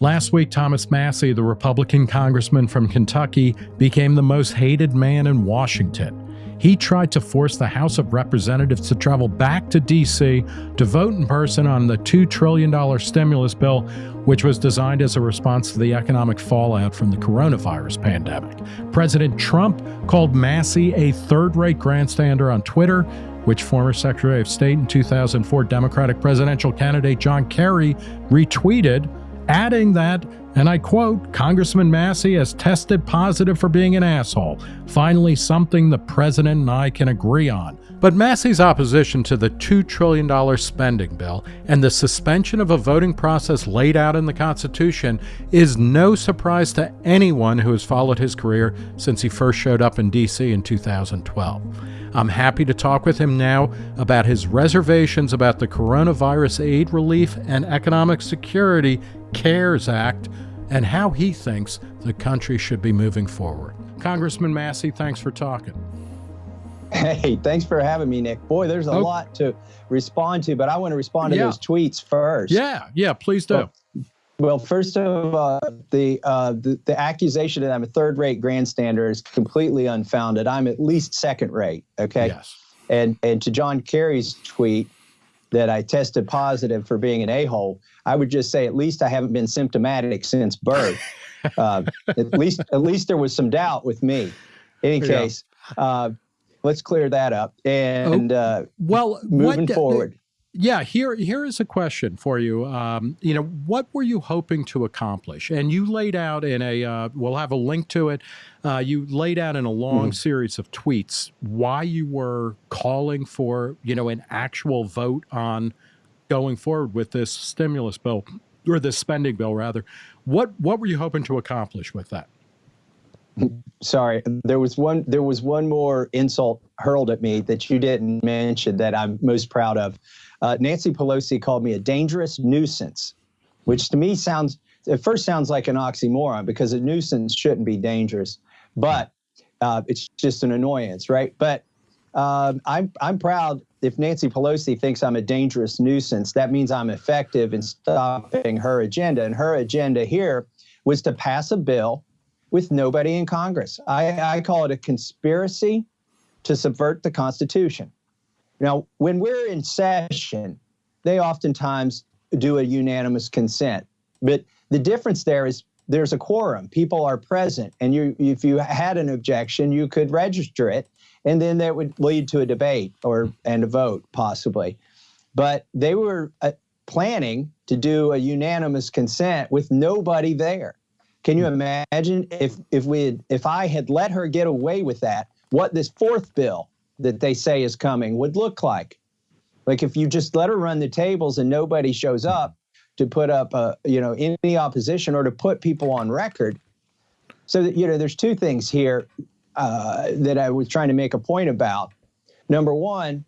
Last week, Thomas Massie, the Republican congressman from Kentucky, became the most hated man in Washington. He tried to force the House of Representatives to travel back to D.C. to vote in person on the $2 trillion stimulus bill, which was designed as a response to the economic fallout from the coronavirus pandemic. President Trump called Massie a third rate grandstander on Twitter, which former Secretary of State and 2004 Democratic presidential candidate John Kerry retweeted adding that, and I quote, Congressman Massie has tested positive for being an asshole. Finally, something the president and I can agree on. But Massie's opposition to the $2 trillion spending bill and the suspension of a voting process laid out in the Constitution is no surprise to anyone who has followed his career since he first showed up in D.C. in 2012. I'm happy to talk with him now about his reservations about the coronavirus aid relief and economic security CARES Act and how he thinks the country should be moving forward. Congressman Massey, thanks for talking. Hey, thanks for having me, Nick. Boy, there's a oh. lot to respond to, but I want to respond to yeah. those tweets first. Yeah, yeah, please do. Well, well first of all, the, uh, the, the accusation that I'm a third-rate grandstander is completely unfounded. I'm at least second-rate. Okay. Yes. And and to John Kerry's tweet that I tested positive for being an a-hole. I would just say at least I haven't been symptomatic since birth. uh, at least at least there was some doubt with me. In any case, yeah. uh, let's clear that up. And oh, uh, well, moving what, forward. Yeah, here here is a question for you. Um, you know, what were you hoping to accomplish? And you laid out in a, uh, we'll have a link to it. Uh, you laid out in a long mm. series of tweets why you were calling for, you know, an actual vote on going forward with this stimulus bill or this spending bill rather. What what were you hoping to accomplish with that? Sorry, there was one there was one more insult hurled at me that you didn't mention that I'm most proud of. Uh, Nancy Pelosi called me a dangerous nuisance, which to me sounds at first sounds like an oxymoron because a nuisance shouldn't be dangerous, but uh, it's just an annoyance, right? But um, I'm I'm proud if Nancy Pelosi thinks I'm a dangerous nuisance, that means I'm effective in stopping her agenda. And her agenda here was to pass a bill with nobody in Congress. I, I call it a conspiracy to subvert the Constitution. Now, when we're in session, they oftentimes do a unanimous consent. But the difference there is there's a quorum. People are present. And you, if you had an objection, you could register it. And then that would lead to a debate or and a vote, possibly. But they were uh, planning to do a unanimous consent with nobody there. Can you imagine if if we had, if I had let her get away with that, what this fourth bill that they say is coming would look like. Like if you just let her run the tables and nobody shows up to put up, a, you know, any opposition or to put people on record. So that, you know, there's two things here uh, that I was trying to make a point about. Number one,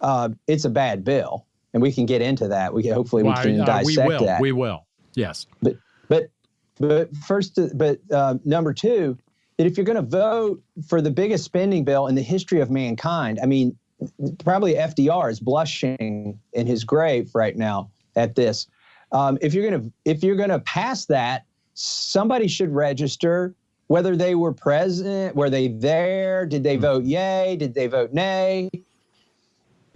uh, it's a bad bill, and we can get into that. We can, hopefully we can uh, dissect we will, that. We will. Yes. But but but first, but uh, number two, that if you're going to vote for the biggest spending bill in the history of mankind, I mean, probably FDR is blushing in his grave right now at this. Um, if you're going to if you're going to pass that, somebody should register whether they were present, were they there, did they vote yay, did they vote nay.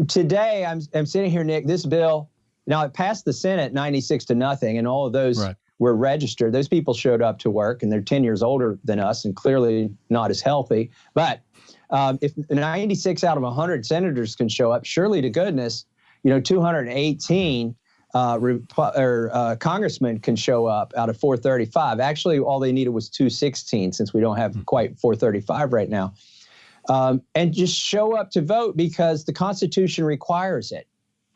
Today, I'm I'm sitting here, Nick. This bill now it passed the Senate 96 to nothing, and all of those right were registered. Those people showed up to work and they're 10 years older than us and clearly not as healthy. But um, if 96 out of 100 senators can show up, surely to goodness, you know, 218 uh, or uh, congressmen can show up out of 435. Actually, all they needed was 216 since we don't have hmm. quite 435 right now. Um, and just show up to vote because the Constitution requires it.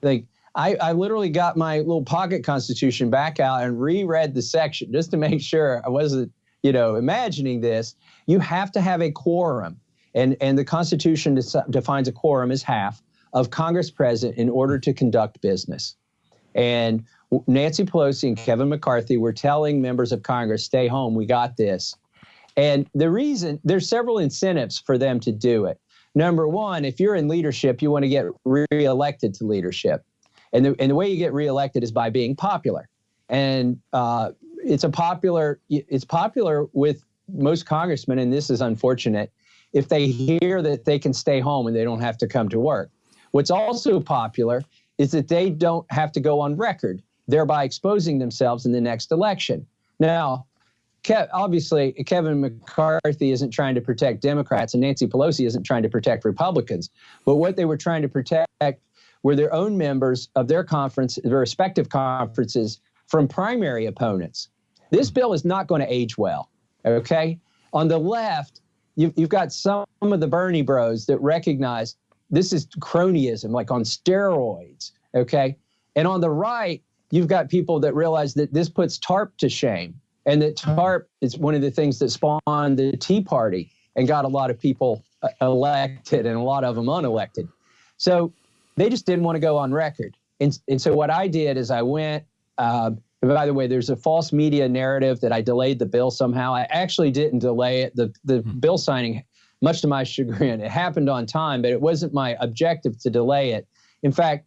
Like I, I literally got my little pocket constitution back out and reread the section just to make sure I wasn't, you know, imagining this. You have to have a quorum. And, and the Constitution defines a quorum as half of Congress present in order to conduct business. And Nancy Pelosi and Kevin McCarthy were telling members of Congress, stay home, we got this. And the reason, there's several incentives for them to do it. Number one, if you're in leadership, you want to get reelected to leadership. And the, and the way you get reelected is by being popular. and uh, it's a popular. It's popular with most congressmen, and this is unfortunate. If they hear that they can stay home and they don't have to come to work, what's also popular is that they don't have to go on record, thereby exposing themselves in the next election. Now, Kev, obviously, Kevin McCarthy isn't trying to protect Democrats, and Nancy Pelosi isn't trying to protect Republicans. But what they were trying to protect were their own members of their conference, their respective conferences, from primary opponents. This bill is not going to age well. Okay, on the left, you've, you've got some of the Bernie Bros that recognize this is cronyism, like on steroids. Okay, and on the right, you've got people that realize that this puts TARP to shame and that TARP is one of the things that spawned the Tea Party and got a lot of people uh, elected and a lot of them unelected. So they just didn't want to go on record. And, and so what I did is I went, uh, by the way, there's a false media narrative that I delayed the bill somehow. I actually didn't delay it. The, the hmm. bill signing, much to my chagrin, it happened on time, but it wasn't my objective to delay it. In fact,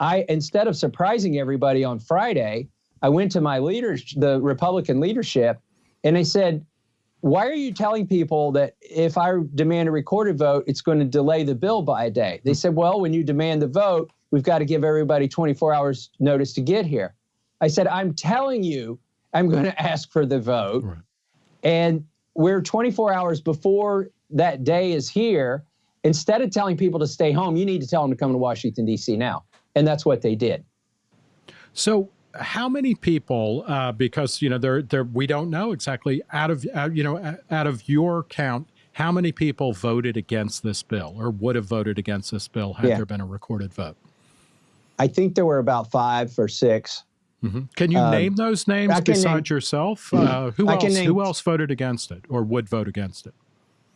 I instead of surprising everybody on Friday, I went to my leaders, the Republican leadership, and they said, why are you telling people that if I demand a recorded vote, it's going to delay the bill by a day? They hmm. said, well, when you demand the vote, we've got to give everybody 24 hours notice to get here. I said, I'm telling you, I'm going to ask for the vote. Right. And we're 24 hours before that day is here. Instead of telling people to stay home, you need to tell them to come to Washington, D.C. now. And that's what they did. So how many people, uh, because, you know, they're, they're, we don't know exactly out of, uh, you know, out of your count, how many people voted against this bill or would have voted against this bill had yeah. there been a recorded vote? I think there were about five or 6 mm -hmm. Can you um, name those names besides name, yourself? Uh, who else? Name, who else voted against it or would vote against it?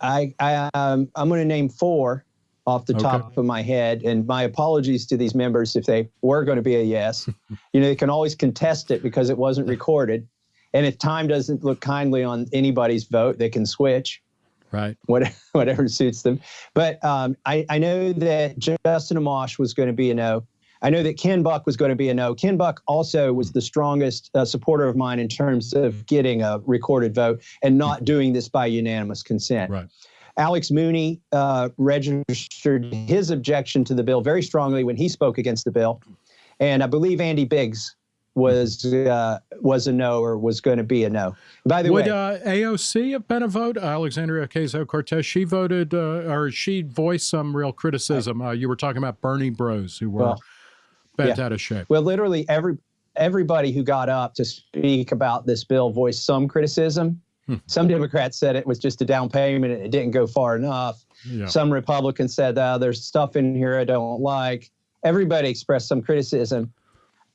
I, I um, I'm going to name four off the okay. top of my head. And my apologies to these members if they were going to be a yes. you know, they can always contest it because it wasn't recorded. And if time doesn't look kindly on anybody's vote, they can switch. Right. Whatever, whatever suits them. But um, I, I know that Justin Amash was going to be a no. I know that Ken Buck was going to be a no. Ken Buck also was the strongest uh, supporter of mine in terms of getting a recorded vote and not doing this by unanimous consent. Right. Alex Mooney uh, registered his objection to the bill very strongly when he spoke against the bill. And I believe Andy Biggs was uh, was a no or was going to be a no. By the Would, way, uh, AOC have been a vote? Alexandria Ocasio Cortez, she voted uh, or she voiced some real criticism. Uh, you were talking about Bernie Bros who were well, bent yeah. out of shape. Well, literally every everybody who got up to speak about this bill voiced some criticism. Hmm. Some Democrats said it was just a down payment and it didn't go far enough. Yeah. Some Republicans said, oh, there's stuff in here I don't like. Everybody expressed some criticism.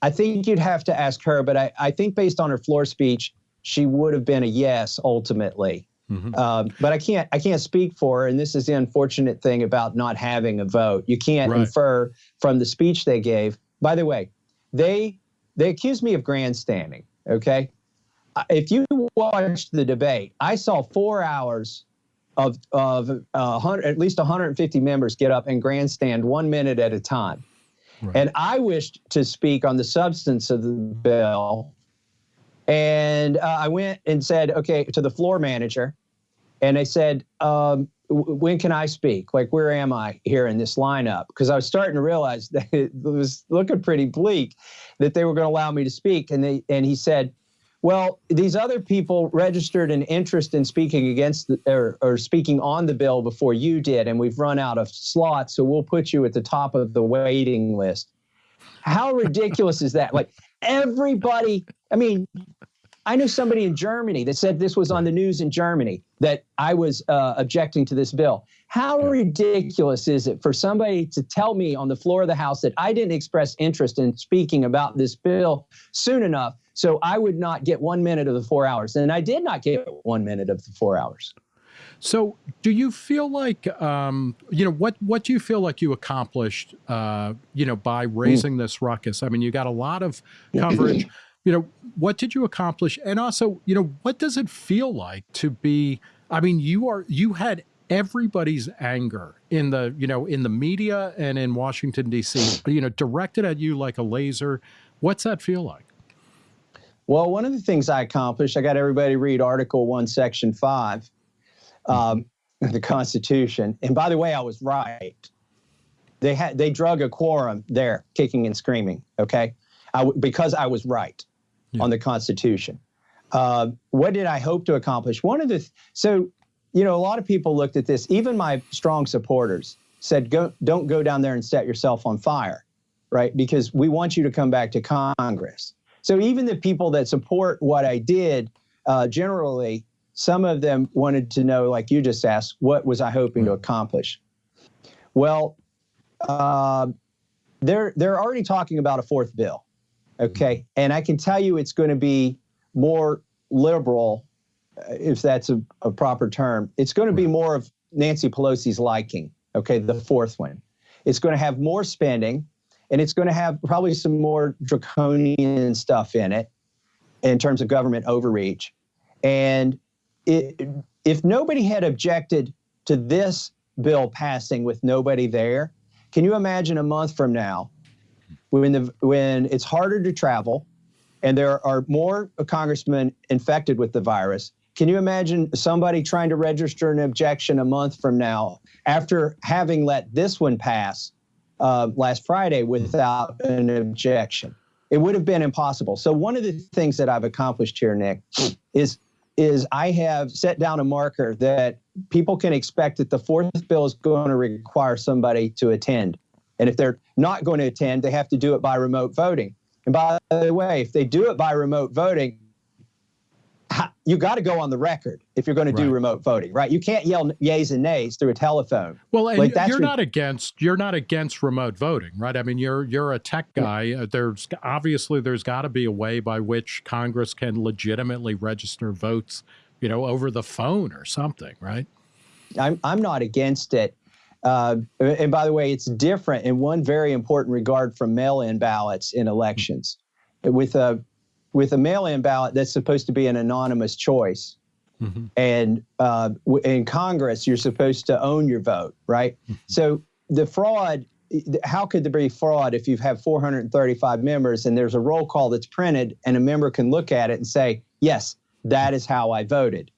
I think you'd have to ask her, but I, I think based on her floor speech, she would have been a yes ultimately. Mm-hmm. Um, but I can't I can't speak for her, and this is the unfortunate thing about not having a vote. You can't right. infer from the speech they gave. By the way, they they accused me of grandstanding. Okay, if you watched the debate, I saw four hours of of uh, at least 150 members get up and grandstand one minute at a time. Right. And I wished to speak on the substance of the bill. And uh, I went and said, okay, to the floor manager, and I said, um, when can I speak? Like, where am I here in this lineup? Because I was starting to realize that it was looking pretty bleak that they were going to allow me to speak. And they and he said, well, these other people registered an interest in speaking against the, or, or speaking on the bill before you did, and we've run out of slots, so we'll put you at the top of the waiting list. How ridiculous is that? Like everybody, I mean, I knew somebody in Germany that said this was on the news in Germany that I was uh, objecting to this bill. How ridiculous is it for somebody to tell me on the floor of the House that I didn't express interest in speaking about this bill soon enough so I would not get one minute of the four hours. And I did not get one minute of the four hours. So, do you feel like, um, you know, what what do you feel like you accomplished, uh, you know, by raising mm. this ruckus? I mean, you got a lot of coverage. You know, what did you accomplish? And also, you know, what does it feel like to be? I mean, you are you had everybody's anger in the you know in the media and in Washington D.C. You know, directed at you like a laser. What's that feel like? Well, one of the things I accomplished, I got everybody read Article 1, Section 5, um, the Constitution. And by the way, I was right. They had they drug a quorum there, kicking and screaming. Okay, because I was right yeah. on the Constitution. Uh, what did I hope to accomplish? One of the th- so you know a lot of people looked at this. Even my strong supporters said, "Go, don't go down there and set yourself on fire." right? Because we want you to come back to Congress. So even the people that support what I did, uh, generally, some of them wanted to know, like you just asked, what was I hoping to accomplish? Well, uh, they're they're already talking about a fourth bill, okay, and I can tell you it's going to be more liberal, uh, if that's a, a proper term. It's going to be more of Nancy Pelosi's liking, okay, the fourth one. It's going to have more spending and it's going to have probably some more draconian stuff in it in terms of government overreach. And it, if nobody had objected to this bill passing with nobody there, can you imagine a month from now when the when it's harder to travel and there are more congressmen infected with the virus? Can you imagine somebody trying to register an objection a month from now after having let this one pass uh, last Friday without an objection. It would have been impossible. So one of the things that I've accomplished here, Nick, is is I have set down a marker that people can expect that the fourth bill is going to require somebody to attend. And if they're not going to attend, they have to do it by remote voting. And by the way, if they do it by remote voting, you got to go on the record if you're going to do remote voting, right? You can't yell yays and nays through a telephone. Well, and like you're not against you're not against remote voting, right? I mean, you're you're a tech guy. Uh, there's obviously there's got to be a way by which Congress can legitimately register votes, you know, over the phone or something, right? I'm I'm not against it. Uh, and by the way, it's different in one very important regard from mail-in ballots in elections. With a with a mail-in ballot that's supposed to be an anonymous choice. Mm-hmm. And uh, in Congress, you're supposed to own your vote, right? Mm-hmm. So the fraud, how could there be fraud if you have 435 members and there's a roll call that's printed and a member can look at it and say, yes, that is how I voted.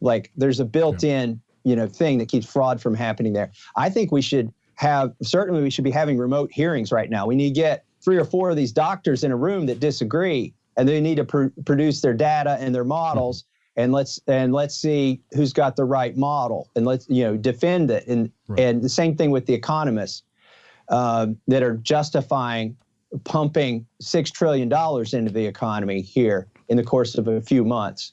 Like there's a built-in, you know, thing that keeps fraud from happening there. I think we should have certainly we should be having remote hearings right now. We need to get three or four of these doctors in a room that disagree and they need to pr- produce their data and their models and let's and let's see who's got the right model and let's you know defend it and right. and the same thing with the economists uh, that are justifying pumping six trillion dollars into the economy here in the course of a few months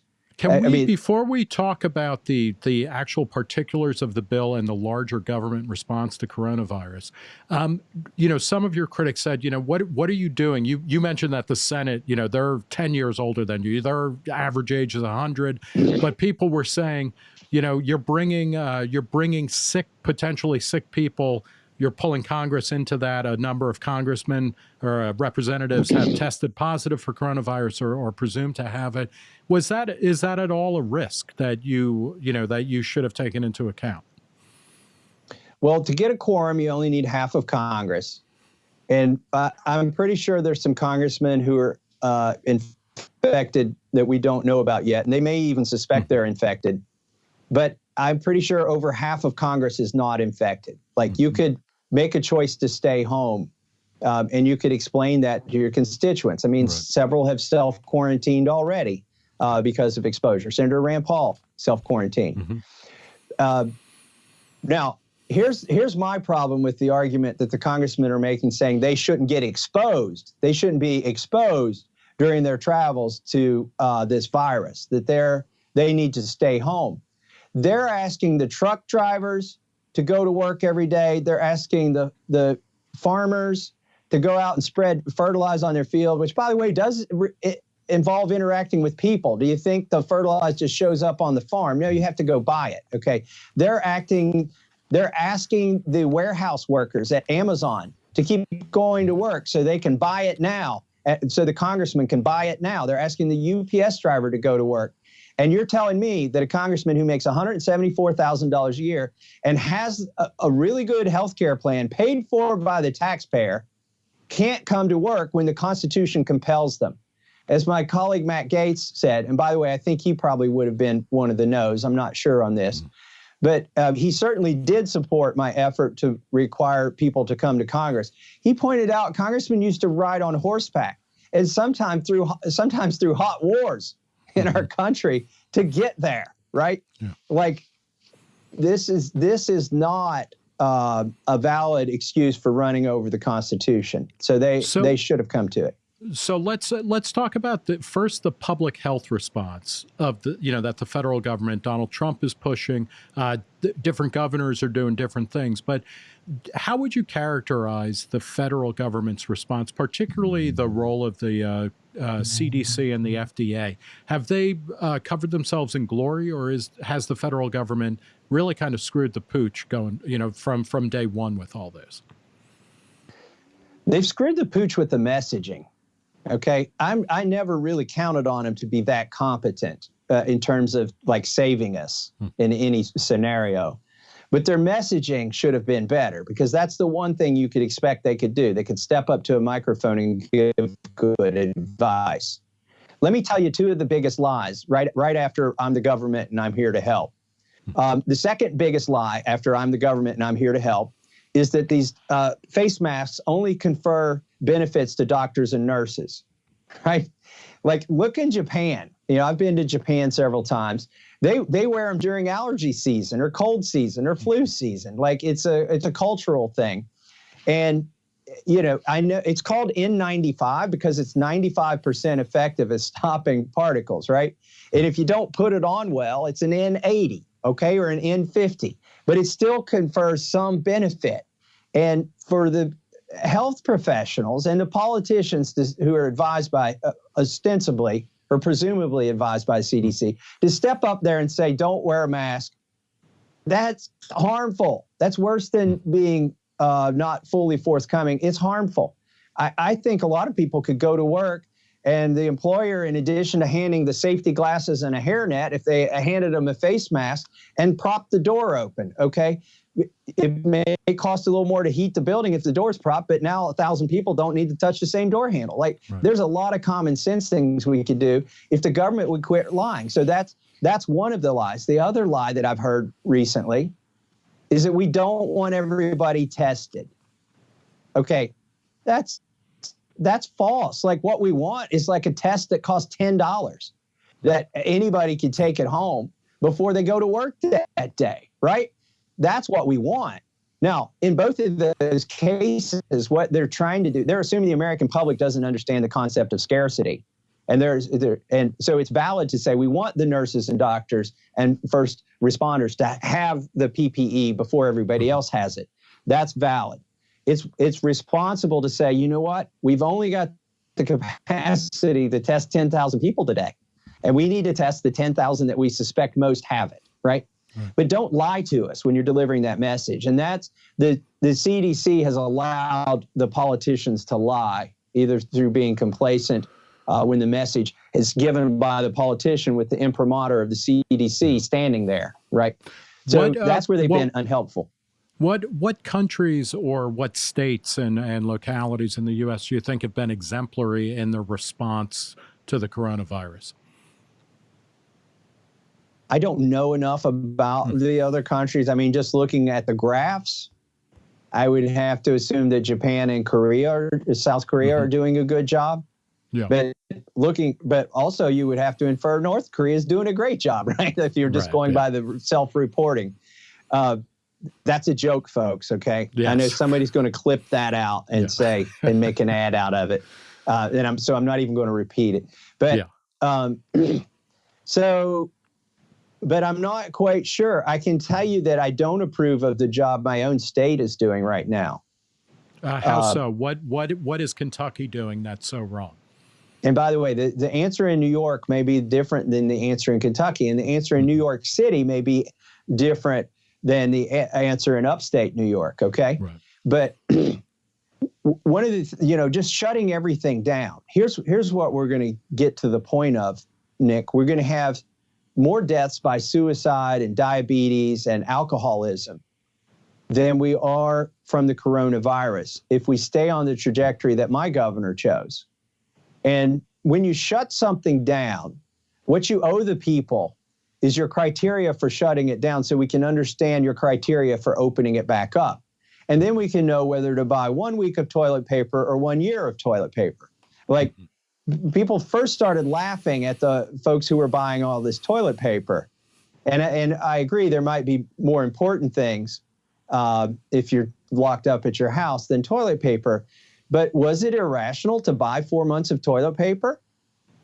can we, I mean, before we talk about the the actual particulars of the bill and the larger government response to coronavirus, um, you know, some of your critics said, you know, what what are you doing? You you mentioned that the Senate, you know, they're ten years older than you. Their average age is hundred, but people were saying, you know, you're bringing uh, you're bringing sick, potentially sick people you're pulling Congress into that. A number of congressmen or uh, representatives have tested positive for coronavirus or, or presumed to have it. Was that is that at all a risk that you you know that you should have taken into account? Well, to get a quorum, you only need half of Congress, and uh, I'm pretty sure there's some congressmen who are uh, infected that we don't know about yet, and they may even suspect they're infected. But I'm pretty sure over half of Congress is not infected. Like you could make a choice to stay home. Um, and you could explain that to your constituents. I mean, right. several have self quarantined already uh, because of exposure. Senator Rand Paul self quarantined. Mm-hmm. Uh, now, here's here's my problem with the argument that the congressmen are making, saying they shouldn't get exposed. They shouldn't be exposed during their travels to uh, this virus. That they're they need to stay home. They're asking the truck drivers to go to work every day. They're asking the the farmers to go out and spread fertilizer on their field, which, by the way, does involve interacting with people. Do you think the fertilizer just shows up on the farm? No, you have to go buy it. Okay, they're acting. They're asking the warehouse workers at Amazon to keep going to work so they can buy it now. Eh, so the congressman can buy it now. They're asking the UPS driver to go to work and you're telling me that a congressman who makes $174,000 a year and has a, a really good health care plan paid for by the taxpayer can't come to work when the Constitution compels them. as my colleague Matt Gaetz said, and by the way, I think he probably would have been one of the no's. I'm not sure on this. But uh, he certainly did support my effort to require people to come to Congress. He pointed out congressmen used to ride on horseback, and sometimes through sometimes through hot wars in our country to get there. Right? Yeah. Like this is this is not uh, a valid excuse for running over the Constitution. So they so, they should have come to it. So let's uh, let's talk about the first the public health response of the you know that the federal government Donald Trump is pushing. Uh, different governors are doing different things, but how would you characterize the federal government's response, particularly the role of the uh, CDC uh, and the FDA? Have they uh, covered themselves in glory, or is has the federal government really kind of screwed the pooch going you know from from day one with all this? They've screwed the pooch with the messaging. Okay, I'm I never really counted on them to be that competent uh, in terms of like saving us hmm. in any scenario. But their messaging should have been better because that's the one thing you could expect they could do. They could step up to a microphone and give good advice. Let me tell you two of the biggest lies right right after I'm the government and I'm here to help. Um, the second biggest lie after I'm the government and I'm here to help is that these uh, face masks only confer benefits to doctors and nurses, right? Like look in Japan. You know, I've been to Japan several times. They they wear them during allergy season or cold season or flu season. Like it's a it's a cultural thing. And you know, I know it's called N95 because it's 95% effective at stopping particles, right? And if you don't put it on well, it's an N80, okay, or an N50, but it still confers some benefit. And for the health professionals and the politicians who are advised by, uh, ostensibly or presumably advised by CDC, to step up there and say, don't wear a mask, that's harmful. That's worse than being uh, not fully forthcoming. It's harmful. I, I think a lot of people could go to work and the employer, in addition to handing the safety glasses and a hairnet, if they handed them a face mask and propped the door open, okay? It may cost a little more to heat the building if the door's propped, but now a thousand people don't need to touch the same door handle. Like right. there's a lot of common sense things we could do if the government would quit lying. So that's that's one of the lies. The other lie that I've heard recently is that we don't want everybody tested. Okay, that's that's false. Like what we want is like a test that costs ten dollars that anybody can take at home before they go to work that day, right? That's what we want. Now, in both of those cases, what they're trying to do, they're assuming the American public doesn't understand the concept of scarcity. And there's there, and so it's valid to say we want the nurses and doctors and first responders to have the PPE before everybody else has it. That's valid. It's it's responsible to say, you know what? We've only got the capacity to test 10,000 people today. And we need to test the 10,000 that we suspect most have it, right? But don't lie to us when you're delivering that message. And that's the, the CDC has allowed the politicians to lie, either through being complacent uh, when the message is given by the politician with the imprimatur of the CDC standing there, right? So what, uh, that's where they've what, been unhelpful. What what countries or what states and, and localities in the U.S. do you think have been exemplary in their response to the coronavirus? I don't know enough about hmm. the other countries. I mean, just looking at the graphs, I would have to assume that Japan and Korea, or South Korea, mm-hmm. are doing a good job. Yeah. But looking, but also you would have to infer North Korea is doing a great job, right? If you're just right, going yeah. by the self-reporting. Uh, that's a joke, folks. Okay, yes. I know somebody's going to clip that out and yeah. say and make an ad out of it, uh, and I'm so I'm not even going to repeat it. But yeah. um, so but I'm not quite sure. I can tell you that I don't approve of the job my own state is doing right now. Uh, how uh, so? What what what is Kentucky doing that's so wrong? And by the way, the, the answer in New York may be different than the answer in Kentucky, and the answer in New York City may be different than the a- answer in upstate New York. Okay, right. but one of the you know just shutting everything down. Here's here's what we're going to get to the point of, Nick. We're going to have more deaths by suicide and diabetes and alcoholism than we are from the coronavirus if we stay on the trajectory that my governor chose. And when you shut something down, what you owe the people is your criteria for shutting it down so we can understand your criteria for opening it back up. And then we can know whether to buy one week of toilet paper or one year of toilet paper. Like mm-hmm. People first started laughing at the folks who were buying all this toilet paper. And, and I agree, there might be more important things uh, if you're locked up at your house than toilet paper. But was it irrational to buy four months of toilet paper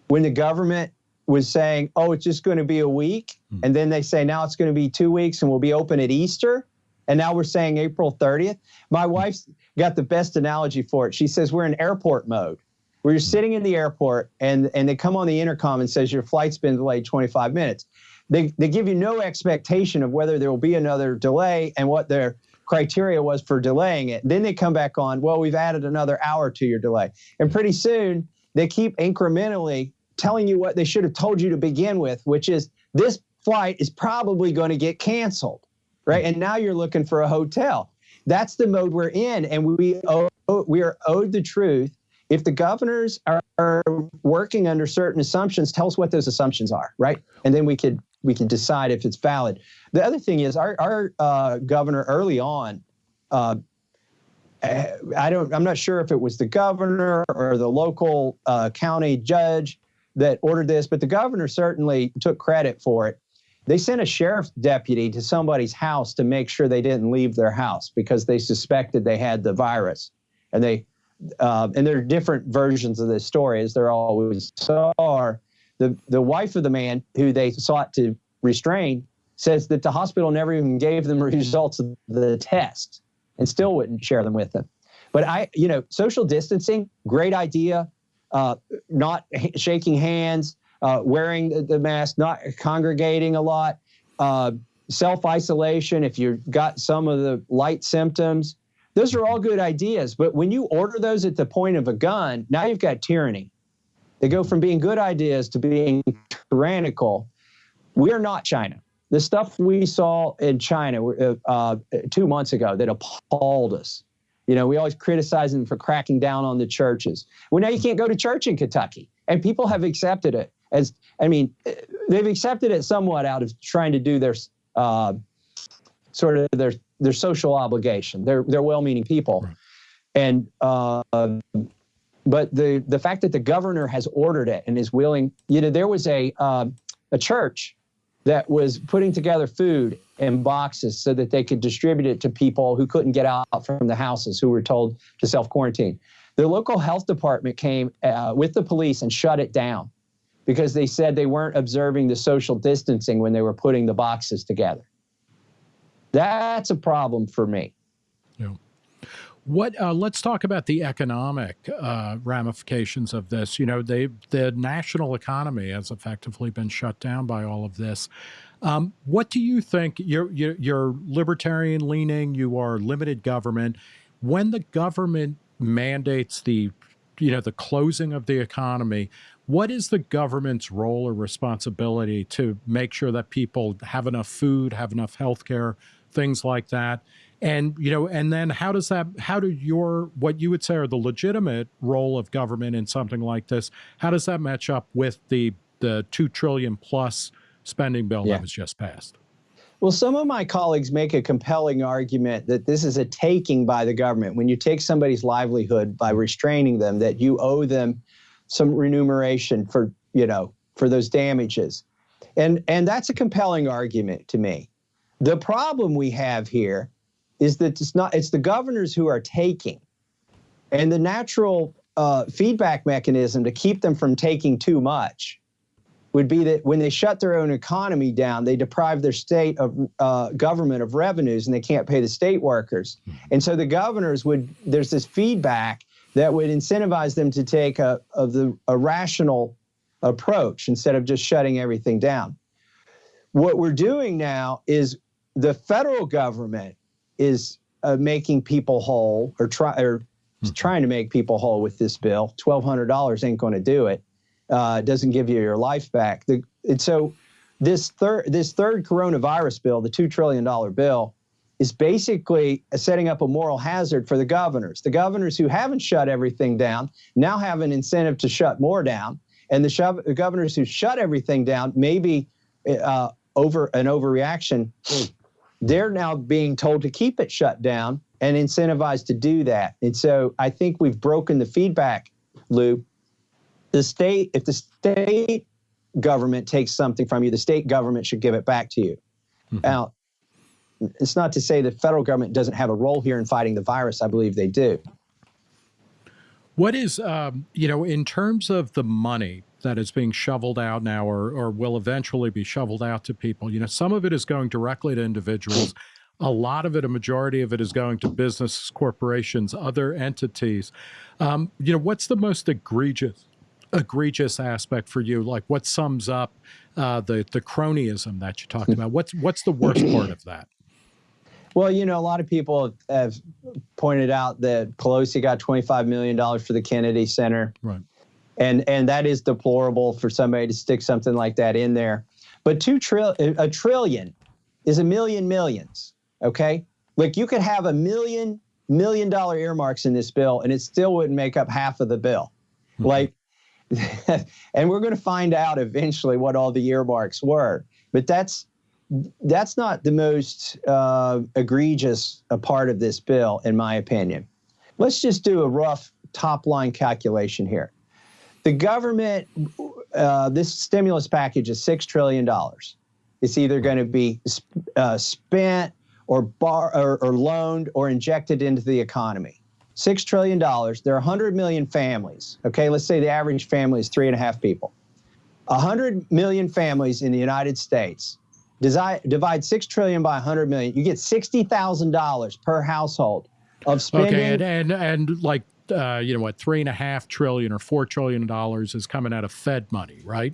when the government was saying, oh, it's just going to be a week? Hmm. And then they say, now it's going to be two weeks and we'll be open at Easter? And now we're saying April 30th. My wife's got the best analogy for it. She says, we're in airport mode where you're sitting in the airport and, and they come on the intercom and says your flight's been delayed 25 minutes. They, they give you no expectation of whether there will be another delay and what their criteria was for delaying it. Then they come back on, well, we've added another hour to your delay. And pretty soon they keep incrementally telling you what they should have told you to begin with, which is this flight is probably going to get canceled, right? And now you're looking for a hotel. That's the mode we're in, and we owe, we are owed the truth if the governors are, are, working under certain assumptions, tell us what those assumptions are, right? And then we could we can decide if it's valid. The other thing is our our uh, governor early on. Uh, I don't. I'm not sure if it was the governor or the local uh, county judge that ordered this, but the governor certainly took credit for it. They sent a sheriff's deputy to somebody's house to make sure they didn't leave their house because they suspected they had the virus, and they uh, and there are different versions of this story, as there always are. The, the wife of the man who they sought to restrain says that the hospital never even gave them results of the test and still wouldn't share them with them. But I, you know, social distancing, great idea. Uh, not shaking hands, uh, wearing the, mask, not congregating a lot, uh, self isolation. If you've got some of the light symptoms, those are all good ideas, but when you order those at the point of a gun, now you've got tyranny. They go from being good ideas to being tyrannical. We are not China. The stuff we saw in China uh, uh, two months ago that appalled us. You know, we always criticize them for cracking down on the churches. Well, now you can't go to church in Kentucky, and people have accepted it as. I mean, they've accepted it somewhat out of trying to do their uh, sort of their their social obligation. They're they're well-meaning people, right. and uh, but the the fact that the governor has ordered it and is willing, you know, there was a uh, a church that was putting together food in boxes so that they could distribute it to people who couldn't get out from the houses who were told to self quarantine. The local health department came uh, with the police and shut it down because they said they weren't observing the social distancing when they were putting the boxes together. That's a problem for me. Yeah. What? Uh, let's talk about the economic uh, ramifications of this. You know, they, the national economy has effectively been shut down by all of this. Um, what do you think? You're, you're, you're libertarian leaning. You are limited government. When the government mandates the, you know, the closing of the economy, what is the government's role or responsibility to make sure that people have enough food, have enough health care, things like that. And, you know, and then how does that, how do your, what you would say are the legitimate role of government in something like this, how does that match up with the, the 2 trillion plus spending bill yeah. that was just passed? Well, some of my colleagues make a compelling argument that this is a taking by the government. When you take somebody's livelihood by restraining them, that you owe them some remuneration for, you know, for those damages. And, and that's a compelling argument to me. The problem we have here is that it's not it's the governors who are taking, and the natural uh, feedback mechanism to keep them from taking too much would be that when they shut their own economy down, they deprive their state of uh, government of revenues, and they can't pay the state workers. Mm-hmm. And so the governors would there's this feedback that would incentivize them to take a of the a rational approach instead of just shutting everything down. What we're doing now is the federal government is uh, making people whole or try or mm-hmm. trying to make people whole with this bill. Twelve hundred dollars ain't going to do it. Uh, doesn't give you your life back. The, and so this third this third coronavirus bill, the two trillion dollar bill, is basically setting up a moral hazard for the governors. The governors who haven't shut everything down now have an incentive to shut more down. And the, shove, the governors who shut everything down, maybe uh, over an overreaction, they're now being told to keep it shut down and incentivized to do that. And so I think we've broken the feedback loop. The state, if the state government takes something from you, the state government should give it back to you. Mm-hmm. Now, it's not to say the federal government doesn't have a role here in fighting the virus. I believe they do. What is, um, you know, in terms of the money that is being shoveled out now or, or will eventually be shoveled out to people, you know, some of it is going directly to individuals. A lot of it, a majority of it is going to business, corporations, other entities. Um, you know, what's the most egregious egregious aspect for you? Like what sums up uh, the the cronyism that you talked about? What's what's the worst part of that? Well, you know, a lot of people have pointed out that Pelosi got $25 million for the Kennedy Center. Right. And, and that is deplorable for somebody to stick something like that in there. But two trill a trillion is a million millions. Okay. Like you could have a million million dollar earmarks in this bill and it still wouldn't make up half of the bill. Mm-hmm. Like, and we're going to find out eventually what all the earmarks were. But that's that's not the most uh, egregious a part of this bill, in my opinion. Let's just do a rough top line calculation here. The government, uh, this stimulus package is $6 trillion. It's either going to be uh, spent or, bar, or, or loaned or injected into the economy. $6 trillion. There are 100 million families. Okay, let's say the average family is three and a half people. 100 million families in the United States divide six trillion by 100 million, you get sixty thousand dollars per household of spending. Okay, and and, and like uh, you know what, three and a half trillion or four trillion dollars is coming out of Fed money, right?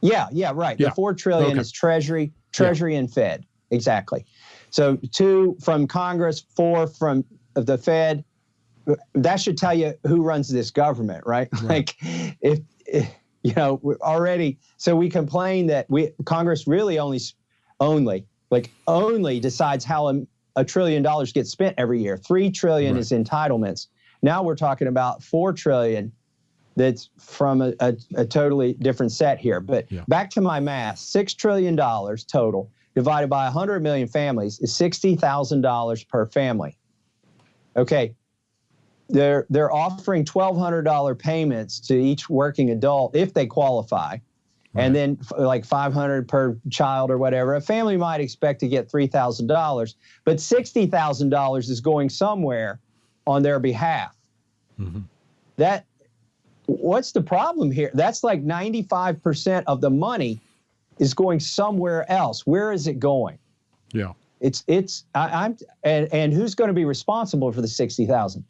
Yeah, yeah, right. Yeah. The four trillion okay. is Treasury, Treasury, yeah. and Fed. Exactly. So two from Congress, four from the Fed. That should tell you who runs this government, right? right. Like, if, if you know, already. So we complain that we Congress really only, only like only decides how a, a trillion dollars gets spent every year. Three trillion right. is entitlements. Now we're talking about four trillion. That's from a, a, a totally different set here. But yeah. back to my math: six trillion dollars total divided by 100 million families is $60,000 per family. Okay, they're they're offering twelve hundred dollar payments to each working adult if they qualify, right. and then like five hundred per child or whatever. A family might expect to get three thousand dollars, but sixty thousand dollars is going somewhere on their behalf. Mm-hmm. That what's the problem here? That's like ninety five percent of the money is going somewhere else. Where is it going? Yeah. It's it's I, am and and who's going to be responsible for the sixty thousand?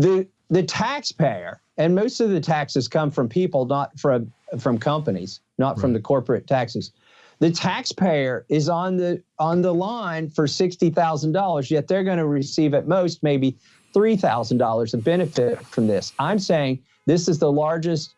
the the taxpayer, and most of the taxes come from people, not from from companies, not right. from the corporate taxes. The taxpayer is on the on the line for sixty thousand dollars, yet they're going to receive at most maybe three thousand dollars of benefit from this. I'm saying this is the largest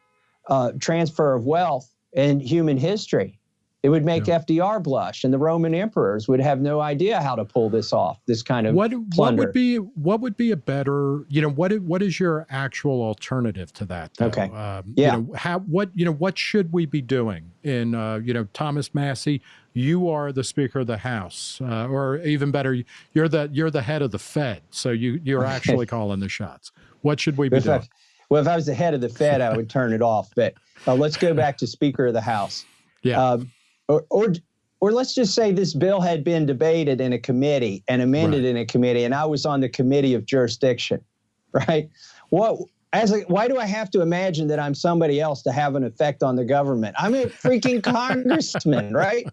uh, transfer of wealth in human history. It would make yeah. FDR blush, and the Roman emperors would have no idea how to pull this off. This kind of what plunder. what would be what would be a better you know what what is your actual alternative to that? Though? Okay, um, yeah. You know, how what you know what should we be doing? In uh, you know Thomas Massie, you are the Speaker of the House, uh, or even better, you're the you're the head of the Fed, so you you're actually calling the shots. What should we be if doing? I, well, if I was the head of the Fed, I would turn it off. But uh, let's go back to Speaker of the House. Yeah. Um, or, or or let's just say this bill had been debated in a committee and amended right. in a committee, and I was on the committee of jurisdiction, right? What as a, why do I have to imagine that I'm somebody else to have an effect on the government? I'm a freaking congressman, right?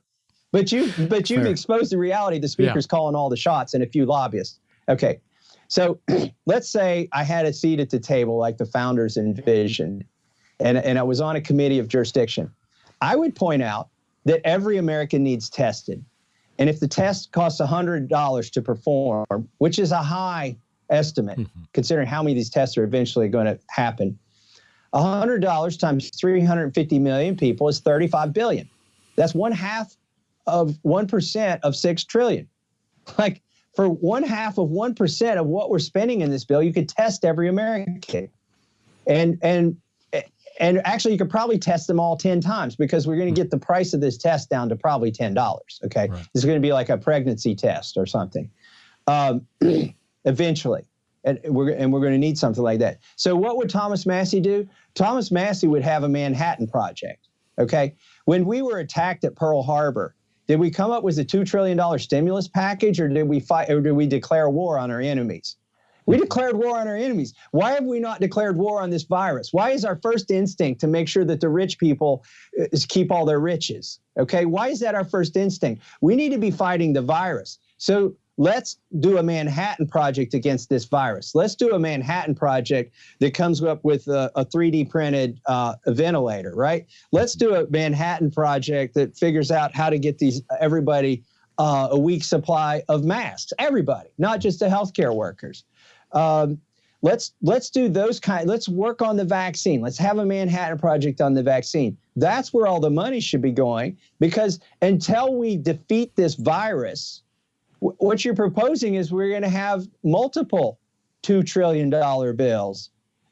But you but you've Fair. exposed the reality. The speaker's yeah. calling all the shots and a few lobbyists. Okay, so let's say I had a seat at the table like the founders envisioned, and and I was on a committee of jurisdiction. I would point out that every American needs tested. And if the test costs $100 to perform, which is a high estimate, mm-hmm. considering how many of these tests are eventually going to happen, $100 times 350 million people is 35 billion. That's one half of 1% of 6 trillion. Like for one half of 1% of what we're spending in this bill, you could test every American. And, and and actually, you could probably test them all 10 times because we're going to get the price of this test down to probably $10. Okay. Right. It's going to be like a pregnancy test or something um, eventually. And we're, and we're going to need something like that. So, what would Thomas Massie do? Thomas Massie would have a Manhattan Project. Okay. When we were attacked at Pearl Harbor, did we come up with a $2 trillion stimulus package or did we fight or did we declare war on our enemies? We declared war on our enemies. Why have we not declared war on this virus? Why is our first instinct to make sure that the rich people uh, keep all their riches? Okay, why is that our first instinct? We need to be fighting the virus. So let's do a Manhattan project against this virus. Let's do a Manhattan project that comes up with a, a 3D printed uh, ventilator, right? Let's do a Manhattan project that figures out how to get these everybody uh, a week supply of masks. Everybody, not just the healthcare workers. Um, let's let's do those kind. Let's work on the vaccine. Let's have a Manhattan Project on the vaccine. That's where all the money should be going because until we defeat this virus, what you're proposing is we're going to have multiple two trillion dollar bills.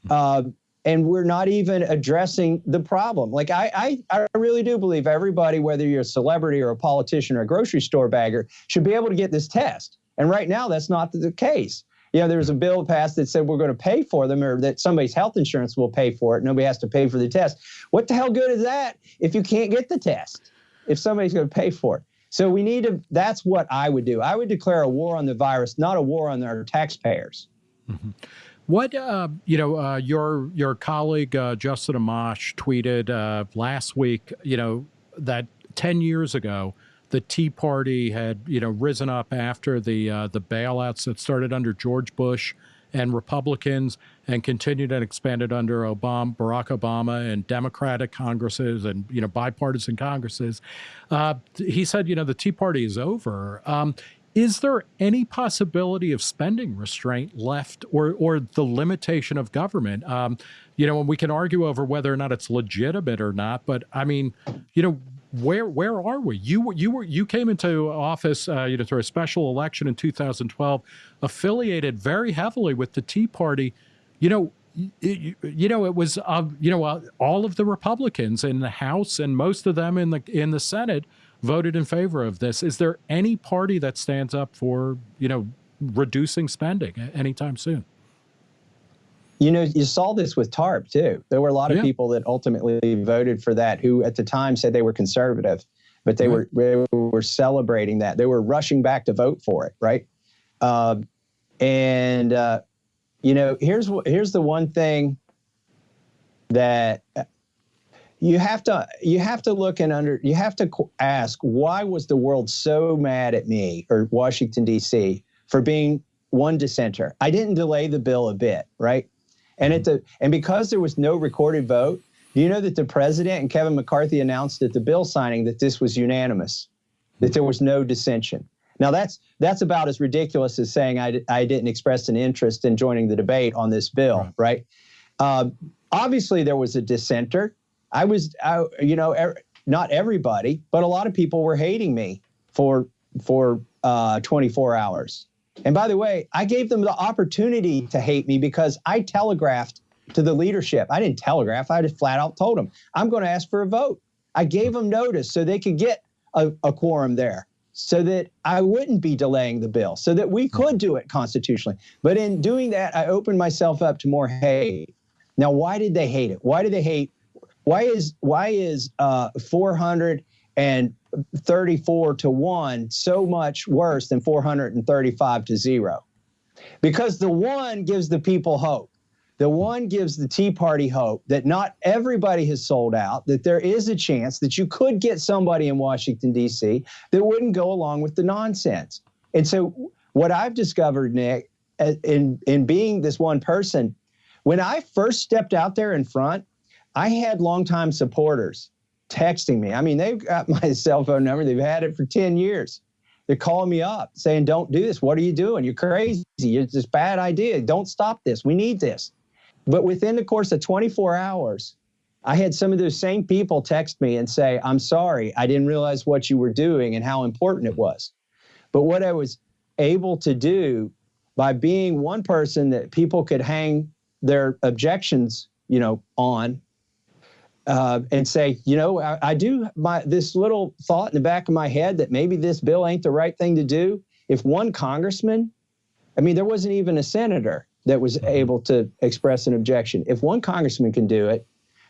Uh, and we're not even addressing the problem. Like I, I, I really do believe everybody, whether you're a celebrity or a politician or a grocery store bagger, should be able to get this test. And right now, that's not the case you know, there was a bill passed that said we're going to pay for them or that somebody's health insurance will pay for it. Nobody has to pay for the test. What the hell good is that if you can't get the test, if somebody's going to pay for it? So we need to, that's what I would do. I would declare a war on the virus, not a war on our taxpayers. Mm-hmm. What uh, you know, uh, your your colleague uh, Justin Amash tweeted uh, last week. You know that ten years ago, the Tea Party had you know risen up after the uh, the bailouts that started under George Bush and Republicans and continued and expanded under Obama, Barack Obama and Democratic Congresses and you know bipartisan Congresses. Uh, he said, you know, the Tea Party is over. Um, is there any possibility of spending restraint left or or the limitation of government? Um, you know, and we can argue over whether or not it's legitimate or not, but I mean, you know, where where are we? You were you were you came into office, uh, you know, through a special election in 2012, affiliated very heavily with the Tea Party. You know, you, you know, it was uh, you know uh, all of the Republicans in the House and most of them in the in the Senate voted in favor of this. Is there any party that stands up for you know reducing spending anytime soon? You know, you saw this with TARP too. There were a lot of yeah. people that ultimately voted for that who at the time said they were conservative, but they were they were celebrating that. They were rushing back to vote for it, right? Uh, and uh, you know, here's here's the one thing that you have to you have to look and under you have to ask why was the world so mad at me or Washington D.C. for being one dissenter? I didn't delay the bill a bit, right? And at the and because there was no recorded vote, do you know that the president and Kevin McCarthy announced at the bill signing that this was unanimous, that there was no dissension. Now that's that's about as ridiculous as saying I, I didn't express an interest in joining the debate on this bill, right? right? Uh, obviously, there was a dissenter. I was, I, you know, er, not everybody, but a lot of people were hating me for for uh, 24 hours. And by the way, I gave them the opportunity to hate me because I telegraphed to the leadership. I didn't telegraph, I just flat out told them, I'm going to ask for a vote. I gave them notice so they could get a, a quorum there so that I wouldn't be delaying the bill, so that we could do it constitutionally. But in doing that, I opened myself up to more hate. Now, why did they hate it? Why do they hate? Why is why is uh, 400 and 34 to 1 so much worse than 435 to 0 because the one gives the people hope. The one gives the tea party hope that not everybody has sold out that there is a chance that you could get somebody in washington d.c that wouldn't go along with the nonsense. And so what i've discovered nick uh, in in being this one person when i first stepped out there in front i had longtime supporters texting me. I mean, they've got my cell phone number. They've had it for 10 years. They're calling me up saying, don't do this. What are you doing? You're crazy. It's this bad idea. Don't stop this. We need this. But within the course of 24 hours, I had some of those same people text me and say, I'm sorry, I didn't realize what you were doing and how important it was. But what I was able to do by being one person that people could hang their objections, you know, on uh, and say, you know, I, I, do my this little thought in the back of my head that maybe this bill ain't the right thing to do. If one congressman, I mean, there wasn't even a senator that was mm-hmm. able to express an objection. If one congressman can do it,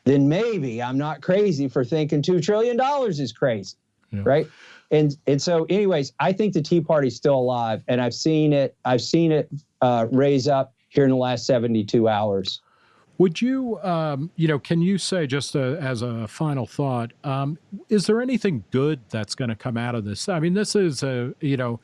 then maybe I'm not crazy for thinking two trillion dollars is crazy, yeah. right? And and so, anyways, I think the Tea Party's still alive, and I've seen it. I've seen it uh, raise up here in the last 72 hours. Would you, um, you know, can you say just a, as a final thought, um, is there anything good that's going to come out of this? I mean, this is a, you know,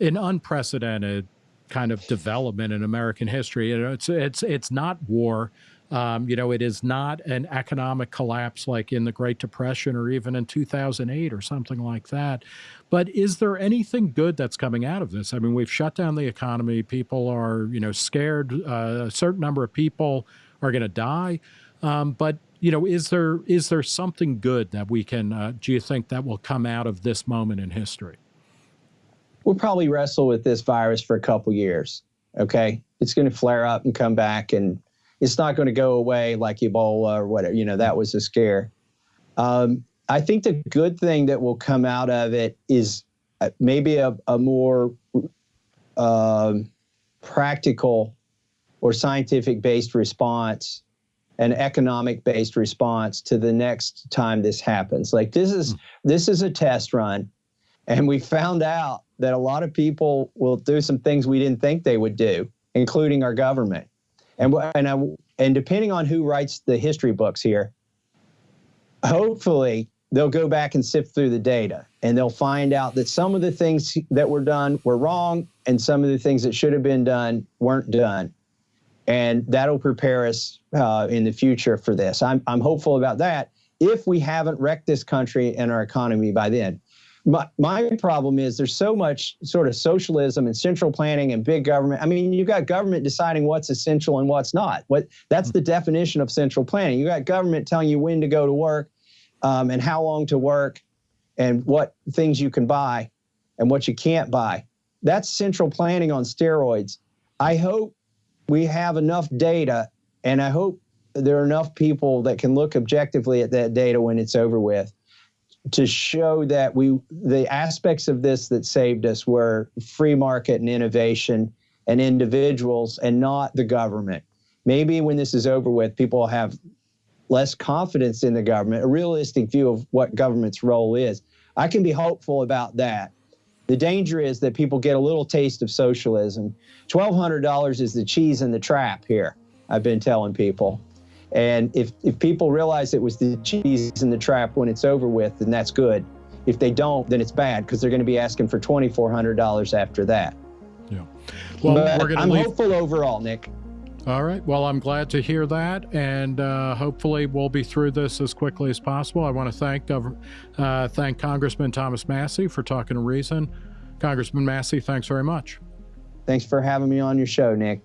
an unprecedented kind of development in American history. You know, it's it's it's not war. Um, you know, it is not an economic collapse like in the Great Depression or even in 2008 or something like that. But is there anything good that's coming out of this? I mean, we've shut down the economy. People are, you know, scared. Uh, a certain number of people are going to die. Um, but you know, is there is there something good that we can? Uh, do you think that will come out of this moment in history? We'll probably wrestle with this virus for a couple years. Okay, it's going to flare up and come back, and it's not going to go away like Ebola or whatever. You know, that was a scare. Um, I think the good thing that will come out of it is uh, maybe a, a more uh, practical or scientific based response an economic based response to the next time this happens. Like this is hmm. this is a test run and we found out that a lot of people will do some things we didn't think they would do including our government. And and I, and depending on who writes the history books here hopefully they'll go back and sift through the data and they'll find out that some of the things that were done were wrong and some of the things that should have been done weren't done and that'll prepare us uh, in the future for this. I'm, I'm hopeful about that if we haven't wrecked this country and our economy by then. My, my problem is there's so much sort of socialism and central planning and big government. I mean, you've got government deciding what's essential and what's not. What that's the definition of central planning. You got government telling you when to go to work um, and how long to work and what things you can buy and what you can't buy. That's central planning on steroids. I hope we have enough data, and I hope there are enough people that can look objectively at that data when it's over with to show that we the aspects of this that saved us were free market and innovation and individuals and not the government. Maybe when this is over with, people have less confidence in the government, a realistic view of what government's role is. I can be hopeful about that. The danger is that people get a little taste of socialism. $1,200 is the cheese in the trap here, I've been telling people. And if, if people realize it was the cheese in the trap when it's over with, then that's good. If they don't, then it's bad because they're going to be asking for $2,400 after that. Yeah. Well, but we're to I'm leave... hopeful overall, Nick. All right. Well, I'm glad to hear that, and uh, hopefully we'll be through this as quickly as possible. I want to thank uh, thank Congressman Thomas Massie for talking to Reason. Congressman Massie, thanks very much. Thanks for having me on your show, Nick.